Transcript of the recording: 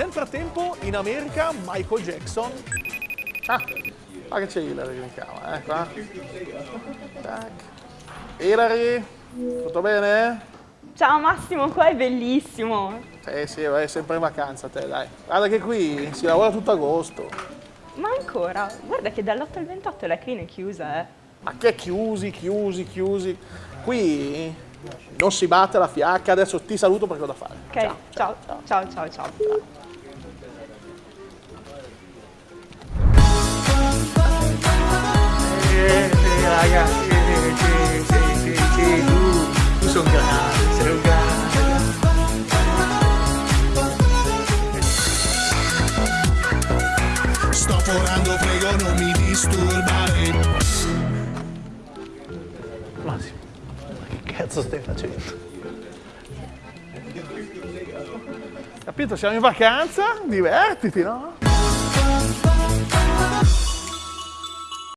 Nel frattempo, in America, Michael Jackson. Ah, ma che c'è Hilary che mi chiama, eh, qua. Tac. Hilary, tutto bene? Ciao Massimo, qua è bellissimo. Eh sì, vai sempre in vacanza te, dai. Guarda che qui si lavora tutto agosto. Ma ancora, guarda che dall'8 al 28 la clinica è chiusa, eh. Ma che chiusi, chiusi, chiusi. Qui non si batte la fiacca, adesso ti saluto perché ho da fare. Ok, ciao, ciao, ciao, ciao. ciao. Eh, grande. Sto forando, non mi disturbare. Massimo, ma che cazzo stai facendo? Capito? Siamo in vacanza, divertiti, no?